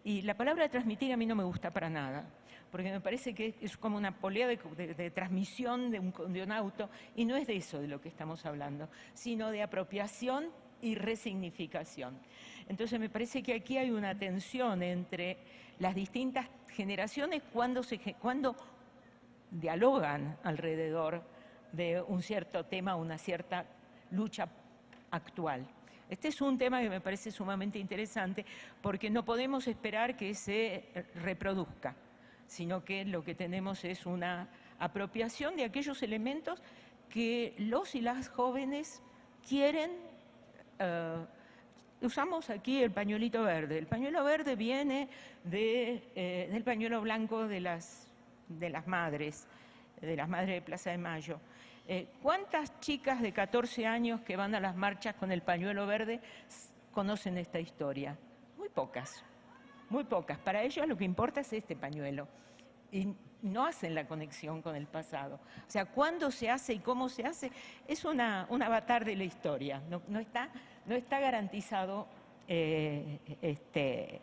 Y la palabra transmitir a mí no me gusta para nada, porque me parece que es como una polea de, transmisión de un, de un auto, y no es de eso de lo que estamos hablando, sino de apropiación y resignificación. Entonces me parece que aquí hay una tensión entre las distintas generaciones cuando, se, cuando dialogan alrededor de un cierto tema, una cierta lucha actual. Este es un tema que me parece sumamente interesante porque no podemos esperar que se reproduzca, sino que lo que tenemos es una apropiación de aquellos elementos que los y las jóvenes quieren. Eh, usamos aquí el pañuelito verde. El pañuelo verde viene eh, del pañuelo blanco de las, de las madres, de las madres de Plaza de Mayo. Eh, ¿Cuántas chicas de 14 años que van a las marchas con el pañuelo verde conocen esta historia? Muy pocas, muy pocas. Para ellos lo que importa es este pañuelo y no hacen la conexión con el pasado. O sea, cuándo se hace y cómo se hace es una, un avatar de la historia, no, está, no está, garantizado eh, este,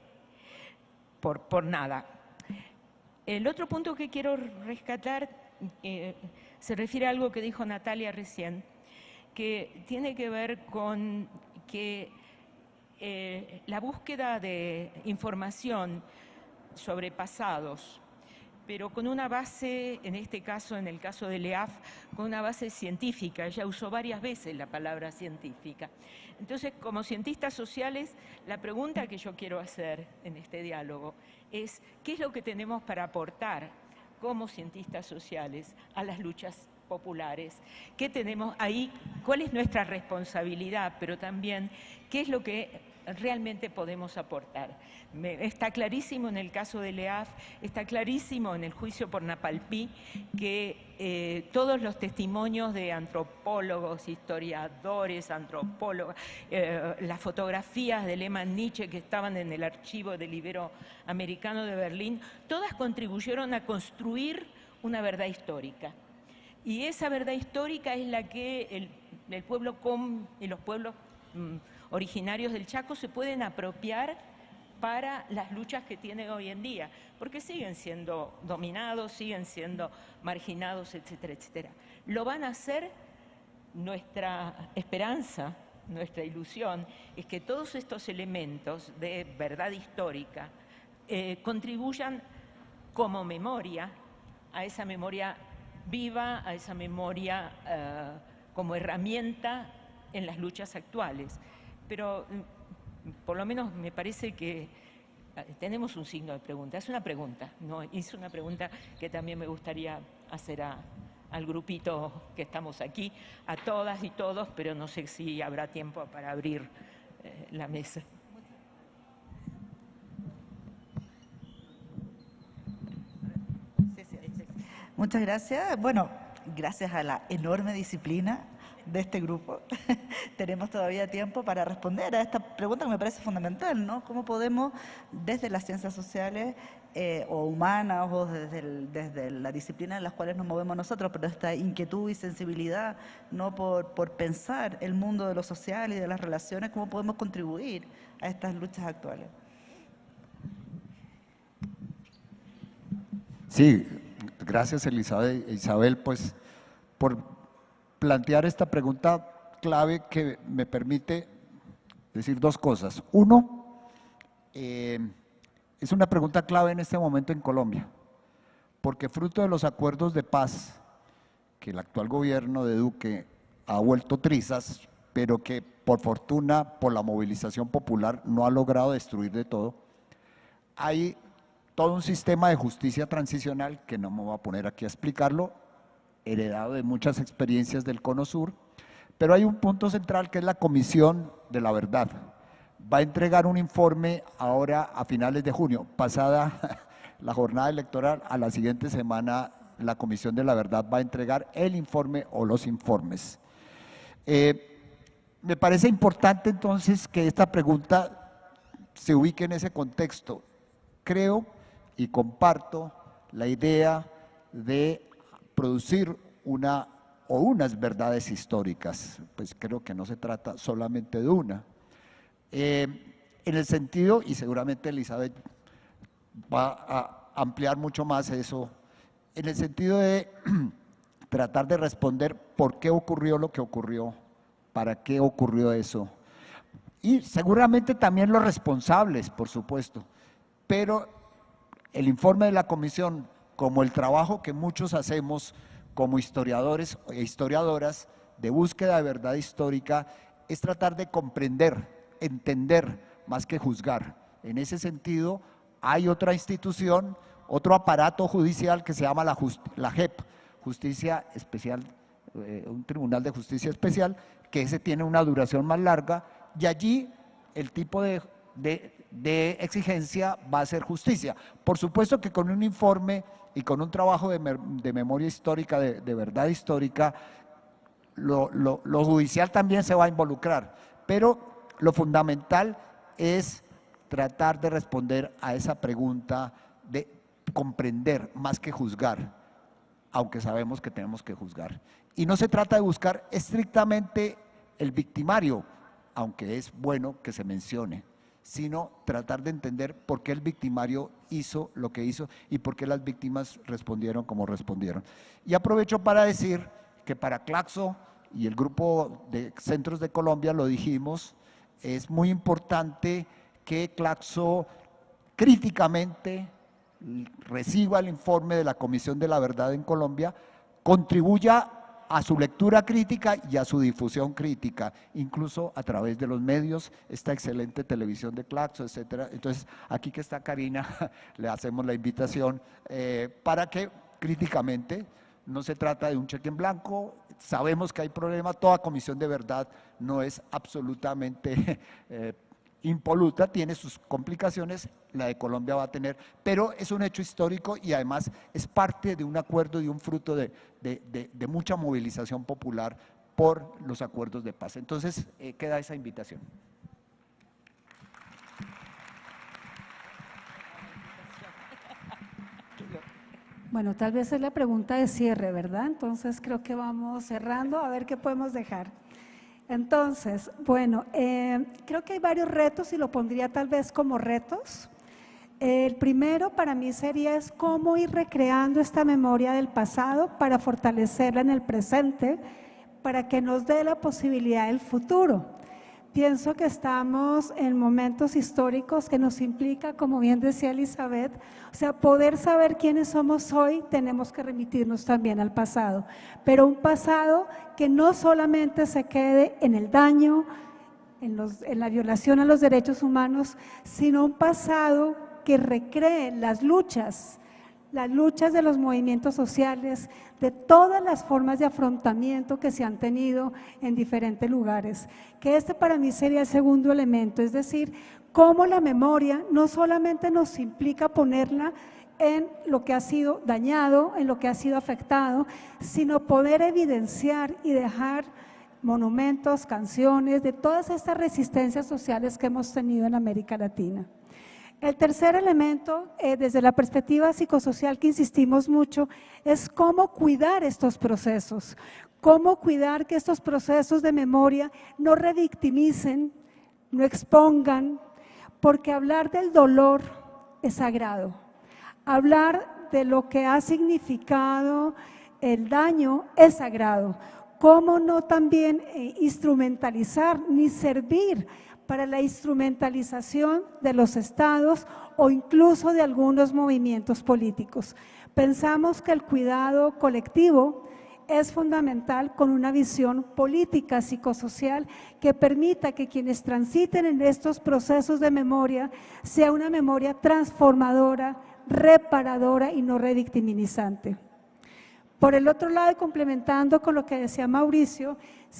por, por nada. El otro punto que quiero rescatar eh, se refiere a algo que dijo Natalia recién, que tiene que ver con que eh, la búsqueda de información sobre pasados, pero con una base, en este caso, en el caso de LEAF, con una base científica. Ella usó varias veces la palabra científica. Entonces, como cientistas sociales, la pregunta que yo quiero hacer en este diálogo es, ¿qué es lo que tenemos para aportar como cientistas sociales a las luchas populares. ¿Qué tenemos ahí? ¿Cuál es nuestra responsabilidad? Pero también, ¿qué es lo que realmente podemos aportar. está clarísimo en el caso de LEAF, está clarísimo en el juicio por Napalpí que eh, todos los testimonios de antropólogos, historiadores, antropólogos, eh, las fotografías de Lehmann Nietzsche que estaban en el archivo del Iberoamericano de Berlín, todas contribuyeron a construir una verdad histórica. Y esa verdad histórica es la que el, pueblo y los pueblos mm, originarios del Chaco se pueden apropiar para las luchas que tienen hoy en día, porque siguen siendo dominados, siguen siendo marginados, etcétera, etcétera. Lo van a hacer nuestra esperanza, nuestra ilusión, es que todos estos elementos de verdad histórica eh, contribuyan como memoria a esa memoria viva, a esa memoria eh, como herramienta en las luchas actuales pero mm, por lo menos me parece que ah, tenemos un signo de pregunta. Es una pregunta, ¿no? Es una pregunta que también me gustaría hacer al grupito que estamos aquí, a todas y todos, pero no sé si habrá tiempo para abrir eh, la mesa. Muchas gracias. Bueno, gracias a la enorme disciplina de este grupo, tenemos todavía tiempo para responder a esta pregunta que me parece fundamental, ¿no? ¿Cómo podemos, desde las ciencias sociales eh, o humanas o desde, desde la disciplina en las cuales nos movemos nosotros, pero esta inquietud y sensibilidad ¿no? por, por pensar el mundo de lo social y de las relaciones, cómo podemos contribuir a estas luchas actuales? Sí, gracias Elizabeth, Isabel, pues por plantear esta pregunta clave que me permite decir dos cosas. Uno, eh, es una pregunta clave en este momento en Colombia, porque fruto de los acuerdos de paz que el actual gobierno de Duque ha vuelto trizas, pero que por fortuna, por la movilización popular, no ha logrado destruir de todo, hay todo un sistema de justicia transicional, que no me voy a poner aquí a explicarlo, heredado de muchas experiencias del Cono Sur, pero hay un punto central que es la Comisión de la Verdad. Va a entregar un informe ahora a finales de junio, pasada la jornada electoral, a la siguiente semana la Comisión de la Verdad va a entregar el informe o los informes. Eh, me parece importante entonces que esta pregunta se ubique en ese contexto. Creo y comparto la idea de producir una o unas verdades históricas, pues creo que no se trata solamente de una. Eh, en el sentido, y seguramente Elizabeth va a ampliar mucho más eso, en el sentido de tratar de responder por qué ocurrió lo que ocurrió, para qué ocurrió eso. Y seguramente también los responsables, por supuesto, pero el informe de la comisión, como el trabajo que muchos hacemos como historiadores e historiadoras de búsqueda de verdad histórica, es tratar de comprender, entender, más que juzgar. En ese sentido, hay otra institución, otro aparato judicial que se llama la, la JEP, Justicia Especial, eh, un Tribunal de Justicia Especial, que ese tiene una duración más larga, y allí el tipo de de exigencia va a ser justicia. Por supuesto que con un informe y con un trabajo de, memoria histórica, de, verdad histórica, lo, judicial también se va a involucrar, pero lo fundamental es tratar de responder a esa pregunta de comprender más que juzgar, aunque sabemos que tenemos que juzgar. Y no se trata de buscar estrictamente el victimario, aunque es bueno que se mencione sino tratar de entender por qué el victimario hizo lo que hizo y por qué las víctimas respondieron como respondieron. Y aprovecho para decir que para Claxo y el grupo de centros de Colombia, lo dijimos, es muy importante que Claxo críticamente reciba el informe de la Comisión de la Verdad en Colombia, contribuya a su lectura crítica y a su difusión crítica, incluso a través de los medios, esta excelente televisión de Claxo, etcétera. Entonces, aquí que está Karina, le hacemos la invitación eh, para que críticamente, no se trata de un cheque en blanco, sabemos que hay problemas, toda comisión de verdad no es absolutamente eh, impoluta, tiene sus complicaciones, la de Colombia va a tener, pero es un hecho histórico y además es parte de un acuerdo y un fruto de, mucha movilización popular por los acuerdos de paz. Entonces, eh, queda esa invitación. Bueno, tal vez es la pregunta de cierre, ¿verdad? Entonces creo que vamos cerrando a ver qué podemos dejar. Entonces, bueno, eh, creo que hay varios retos y lo pondría tal vez como retos. El primero para mí sería es cómo ir recreando esta memoria del pasado para fortalecerla en el presente, para que nos dé la posibilidad del futuro. Pienso que estamos en momentos históricos que nos implica, como bien decía Elizabeth, o sea, poder saber quiénes somos hoy, tenemos que remitirnos también al pasado, pero un pasado que no solamente se quede en el daño, en, en la violación a los derechos humanos, sino un pasado que recree las luchas, las luchas de los movimientos sociales, de todas las formas de afrontamiento que se han tenido en diferentes lugares. Que este para mí sería el segundo elemento, es decir, cómo la memoria no solamente nos implica ponerla en lo que ha sido dañado, en lo que ha sido afectado, sino poder evidenciar y dejar monumentos, canciones, de todas estas resistencias sociales que hemos tenido en América Latina. El tercer elemento, eh, desde la perspectiva psicosocial que insistimos mucho, es cómo cuidar estos procesos, cómo cuidar que estos procesos de memoria no revictimicen, no expongan, porque hablar del dolor es sagrado. Hablar de lo que ha significado el daño es sagrado. ¿Cómo no también eh, instrumentalizar ni servir para la instrumentalización de los estados o incluso de algunos movimientos políticos? Pensamos que el cuidado colectivo es fundamental con una visión política psicosocial que permita que quienes transiten en estos procesos de memoria sea una memoria transformadora, reparadora y no revictimizante. Por el otro lado, complementando con lo que decía Mauricio,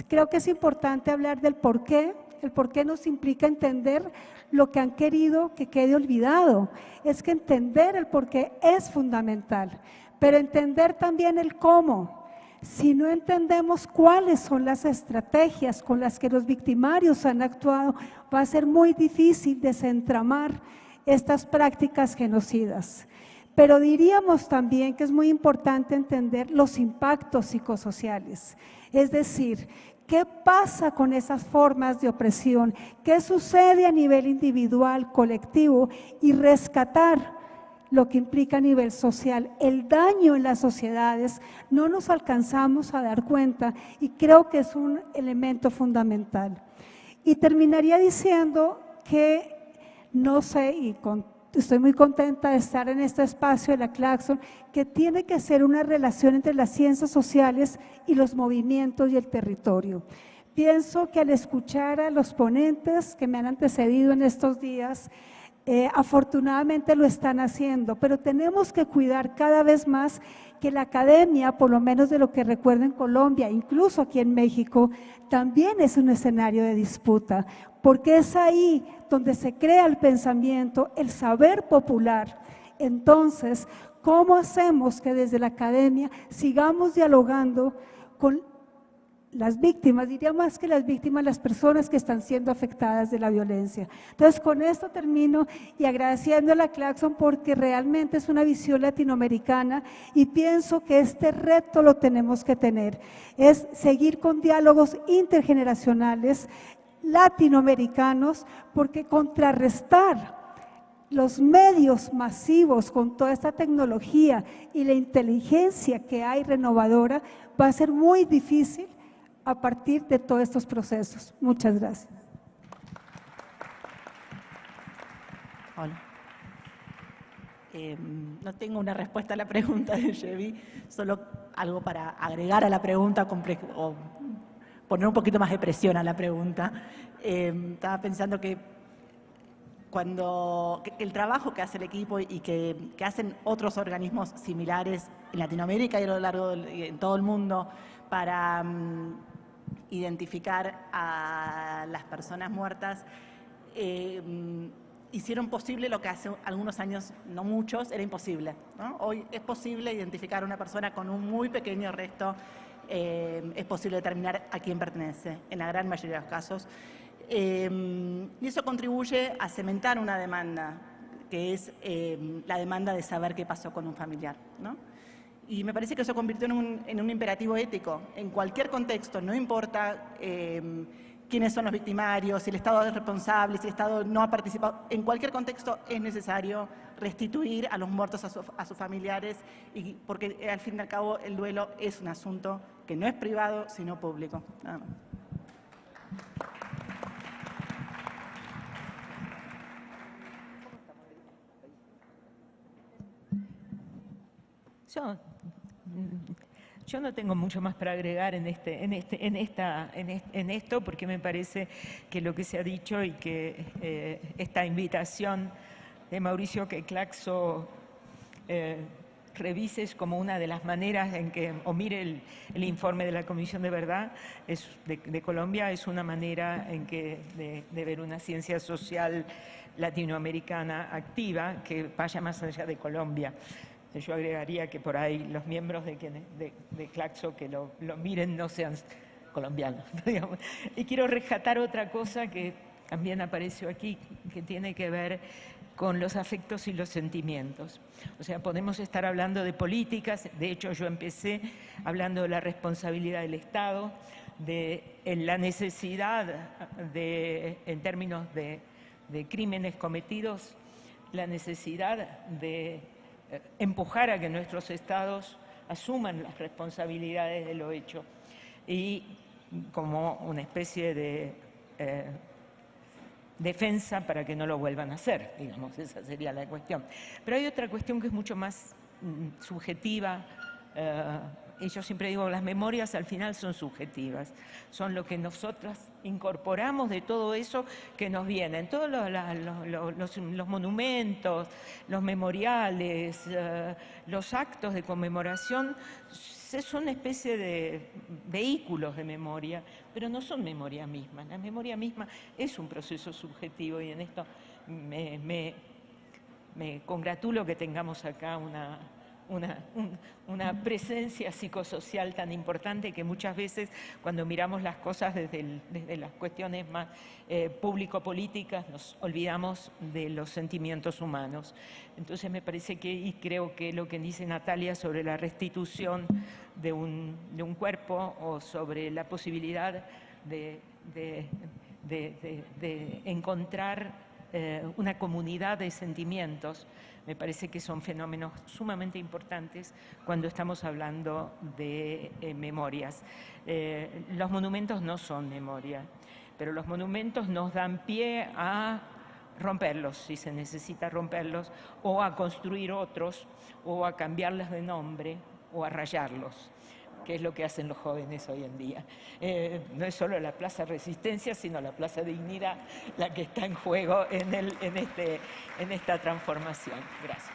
creo que es importante hablar del por qué. El por qué nos implica entender lo que han querido que quede olvidado. Es que entender el por qué es fundamental, pero entender también el cómo. Si no entendemos cuáles son las estrategias con las que los victimarios han actuado, va a ser muy difícil desentramar estas prácticas genocidas. Pero diríamos también que es muy importante entender los impactos psicosociales, es decir, ¿Qué pasa con esas formas de opresión? ¿Qué sucede a nivel individual, colectivo? Y rescatar lo que implica a nivel social. El daño en las sociedades no nos alcanzamos a dar cuenta y creo que es un elemento fundamental. Y terminaría diciendo que no sé, y con estoy muy contenta de estar en este espacio de la Claxon, que tiene que ser una relación entre las ciencias sociales y los movimientos y el territorio. Pienso que al escuchar a los ponentes que me han antecedido en estos días, eh, afortunadamente lo están haciendo, pero tenemos que cuidar cada vez más que la academia, por lo menos de lo que recuerdo en Colombia, incluso aquí en México, también es un escenario de disputa, porque es ahí donde se crea el pensamiento, el saber popular. Entonces, ¿cómo hacemos que desde la academia sigamos dialogando con las víctimas, diría más que las víctimas, las personas que están siendo afectadas de la violencia. Entonces, con esto termino y agradeciendo a la Claxon porque realmente es una visión latinoamericana y pienso que este reto lo tenemos que tener, es seguir con diálogos intergeneracionales latinoamericanos, porque contrarrestar los medios masivos con toda esta tecnología y la inteligencia que hay renovadora va a ser muy difícil a partir de todos estos procesos. Muchas gracias. Hola. Em, no tengo una respuesta a la pregunta de Chevy, solo algo para agregar a la pregunta o poner un poquito más de presión a la pregunta. Em, estaba pensando que cuando el trabajo que hace el equipo y que, hacen otros organismos similares en Latinoamérica y a lo largo en todo el mundo para mm, identificar a las personas muertas, eh, hicieron posible lo que hace algunos años, no muchos, era imposible. Hoy es posible identificar a una persona con un muy pequeño resto, eh, es posible determinar a quién pertenece, en la gran mayoría de los casos. Eh, y eso contribuye a cementar una demanda, que es la demanda de saber qué pasó con un familiar. ¿no? Y me parece que eso convirtió en un, imperativo ético. En cualquier contexto, no importa em, quiénes son los victimarios, si el Estado es responsable, si el Estado no ha participado, en cualquier contexto es necesario restituir a los muertos a, sus familiares, y, porque eh, al fin y al cabo el duelo es un asunto que no es privado, sino público. Yo, no tengo mucho más para agregar en, este, este, en, esto, porque me parece que lo que se ha dicho y que eh, esta invitación de Mauricio que Claxo eh, revises como una de las maneras en que, o mire el, informe de la Comisión de Verdad de, Colombia, es una manera en que de ver una ciencia social latinoamericana activa que vaya más allá de Colombia. Yo agregaría que por ahí los miembros de, Claxo que lo, miren no sean colombianos. Y quiero rescatar otra cosa que también apareció aquí, que tiene que ver con los afectos y los sentimientos. O sea, podemos estar hablando de políticas, de hecho yo empecé hablando de la responsabilidad del Estado, de la necesidad de, en términos de, crímenes cometidos, la necesidad de empujar a que nuestros estados asuman las responsabilidades de lo hecho y como una especie de eh, defensa para que no lo vuelvan a hacer, digamos, esa sería la cuestión. Pero hay otra cuestión que es mucho más mm, subjetiva, eh, y yo siempre digo, las memorias al final son subjetivas, son lo que nosotras incorporamos de todo eso que nos viene. En todos los, monumentos, los memoriales, eh, los actos de conmemoración son una especie de vehículos de memoria, pero no son memoria misma. La memoria misma es un proceso subjetivo y en esto me congratulo que tengamos acá una una, presencia psicosocial tan importante que muchas veces cuando miramos las cosas desde, las cuestiones más eh, público-políticas nos olvidamos de los sentimientos humanos. Entonces me parece que, y creo que lo que dice Natalia sobre la restitución de un, cuerpo o sobre la posibilidad de, de encontrar eh, una comunidad de sentimientos, me parece que son fenómenos sumamente importantes cuando estamos hablando de eh, memorias. Eh, los monumentos no son memoria, pero los monumentos nos dan pie a romperlos, si se necesita romperlos, o a construir otros, o a cambiarles de nombre, o a rayarlos que es lo que hacen los jóvenes hoy en día. Eh, no es solo la Plaza Resistencia, sino la Plaza Dignidad la que está en juego en, este, en esta transformación. Gracias.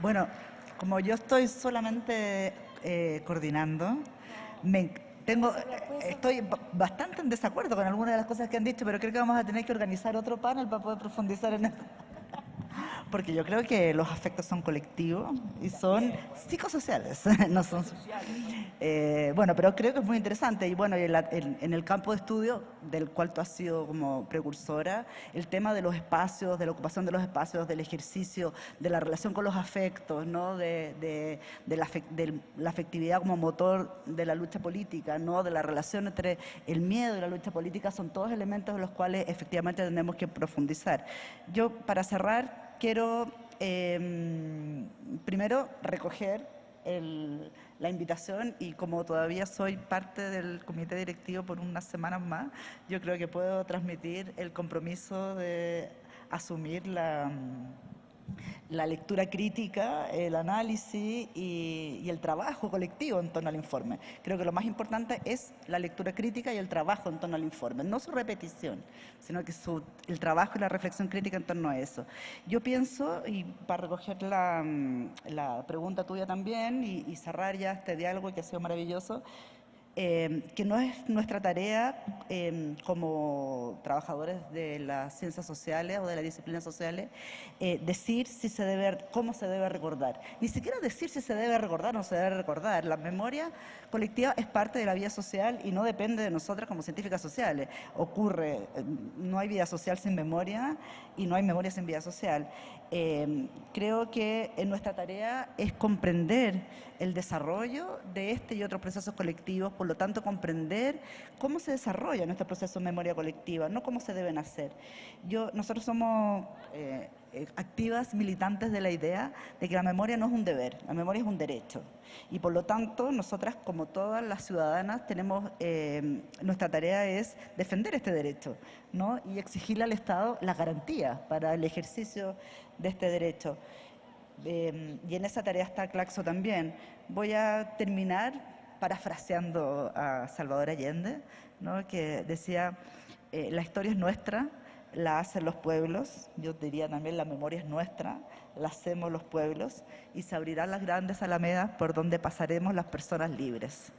Bueno, como yo estoy solamente eh, coordinando, tengo, estoy bastante en desacuerdo con algunas de las cosas que han dicho, pero creo que vamos a tener que organizar otro panel para poder profundizar en esto porque yo creo que los afectos son colectivos y son psicosociales, no son sociales. Eh, bueno, pero creo que es muy interesante y bueno, en, el campo de estudio del cual tú has sido como precursora, el tema de los espacios, de la ocupación de los espacios, del ejercicio, de la relación con los afectos, ¿no? de, la, de la afectividad como motor de la lucha política, ¿no? de la relación entre el miedo y la lucha política, son todos elementos en los cuales efectivamente tenemos que profundizar. Yo, para cerrar, quiero em, primero recoger la invitación y como todavía soy parte del comité directivo por unas semanas más, yo creo que puedo transmitir el compromiso de asumir la la lectura crítica, el análisis y, el trabajo colectivo en torno al informe. Creo que lo más importante es la lectura crítica y el trabajo en torno al informe, no su repetición, sino que su, el trabajo y la reflexión crítica en torno a eso. Yo pienso, y para recoger la, pregunta tuya también y cerrar ya este diálogo que ha sido maravilloso, Em, que no es nuestra tarea em, como trabajadores de las ciencias sociales o de las disciplinas sociales eh, decir si se debe, cómo se debe recordar. Ni siquiera decir si se debe recordar o no se debe recordar. La memoria colectiva es parte de la vida social y no depende de nosotras como científicas sociales. Ocurre, em, no hay vida social sin memoria y no hay memoria sin vida social. Creo que nuestra tarea es comprender el desarrollo de este y otros procesos colectivos por lo tanto comprender cómo se desarrolla nuestro proceso de memoria colectiva, no cómo se deben hacer. Yo, nosotros somos eh, activas militantes de la idea de que la memoria no es un deber, la memoria es un derecho. Y por lo tanto, nosotras, como todas las ciudadanas, tenemos, eh, nuestra tarea es defender este derecho ¿no? y exigirle al Estado las garantías para el ejercicio de este derecho. y en esa tarea está Claxo también. Voy a terminar parafraseando a Salvador Allende, que decía, eh, la historia es nuestra, la hacen los pueblos, yo diría también la memoria es nuestra, la hacemos los pueblos, y se abrirán las grandes alamedas por donde pasaremos las personas libres.